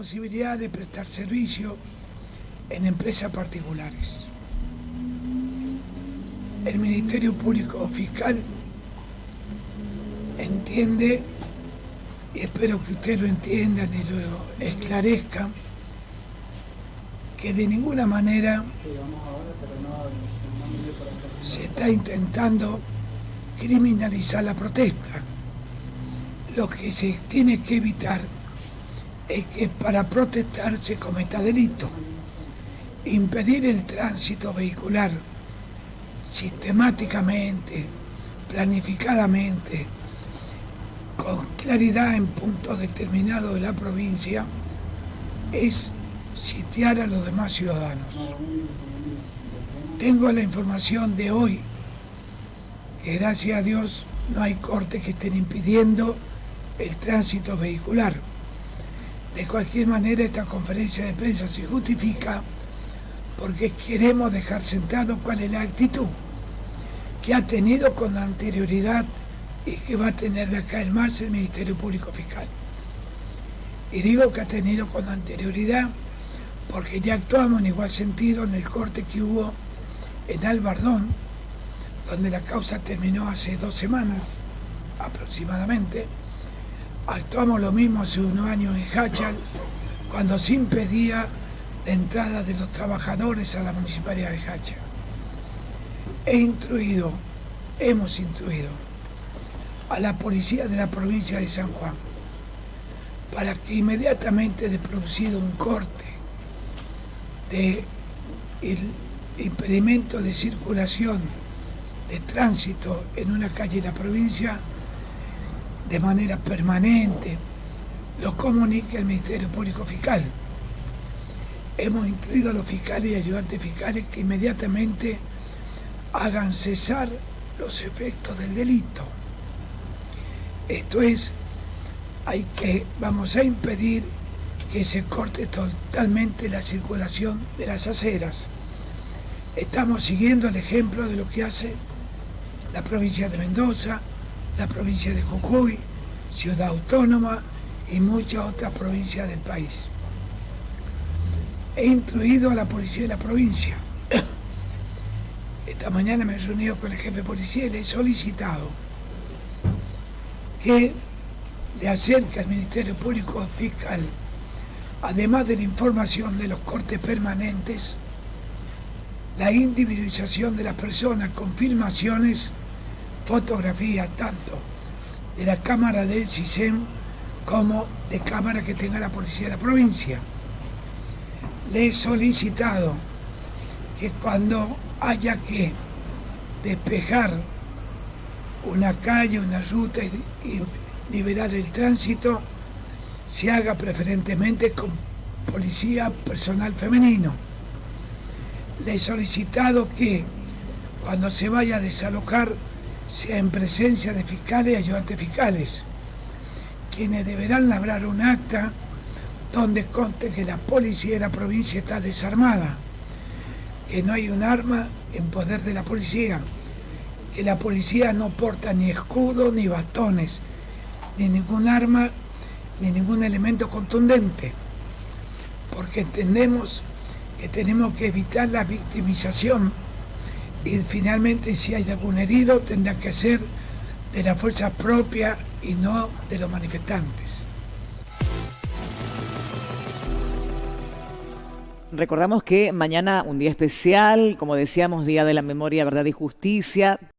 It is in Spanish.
posibilidad de prestar servicio en empresas particulares. El Ministerio Público Fiscal entiende, y espero que ustedes lo entiendan y lo esclarezcan, que de ninguna manera se está intentando criminalizar la protesta. Lo que se tiene que evitar es que para protestar se cometa delito. Impedir el tránsito vehicular sistemáticamente, planificadamente, con claridad en puntos determinados de la provincia, es sitiar a los demás ciudadanos. Tengo la información de hoy, que gracias a Dios no hay cortes que estén impidiendo el tránsito vehicular. De cualquier manera, esta conferencia de prensa se justifica porque queremos dejar sentado cuál es la actitud que ha tenido con anterioridad y que va a tener de acá el marzo el Ministerio Público Fiscal. Y digo que ha tenido con anterioridad porque ya actuamos en igual sentido en el corte que hubo en Albardón, donde la causa terminó hace dos semanas aproximadamente. Actuamos lo mismo hace unos años en Hachal, cuando se impedía la entrada de los trabajadores a la municipalidad de Hachal. He instruido, hemos instruido a la policía de la provincia de San Juan para que inmediatamente de producido un corte de impedimento de circulación de tránsito en una calle de la provincia de manera permanente lo comunique el Ministerio Público Fiscal. Hemos instruido a los fiscales y ayudantes fiscales que inmediatamente hagan cesar los efectos del delito. Esto es, hay que, vamos a impedir que se corte totalmente la circulación de las aceras. Estamos siguiendo el ejemplo de lo que hace la provincia de Mendoza, la provincia de Jujuy, Ciudad Autónoma y muchas otras provincias del país. He incluido a la policía de la provincia. Esta mañana me he reunido con el jefe policía y le he solicitado que le acerque al Ministerio Público Fiscal además de la información de los cortes permanentes, la individualización de las personas con filmaciones, fotografías tanto de la cámara del CISEM como de cámara que tenga la policía de la provincia. Le he solicitado que cuando haya que despejar una calle, una ruta y, y liberar el tránsito, se haga preferentemente con policía personal femenino. Le he solicitado que cuando se vaya a desalojar sea en presencia de fiscales y ayudantes fiscales, quienes deberán labrar un acta donde conste que la policía de la provincia está desarmada, que no hay un arma en poder de la policía, que la policía no porta ni escudo ni bastones, ni ningún arma ni ningún elemento contundente, porque entendemos que tenemos que evitar la victimización y finalmente si hay algún herido tendrá que ser de la fuerza propia y no de los manifestantes. Recordamos que mañana un día especial, como decíamos, Día de la Memoria, Verdad y Justicia,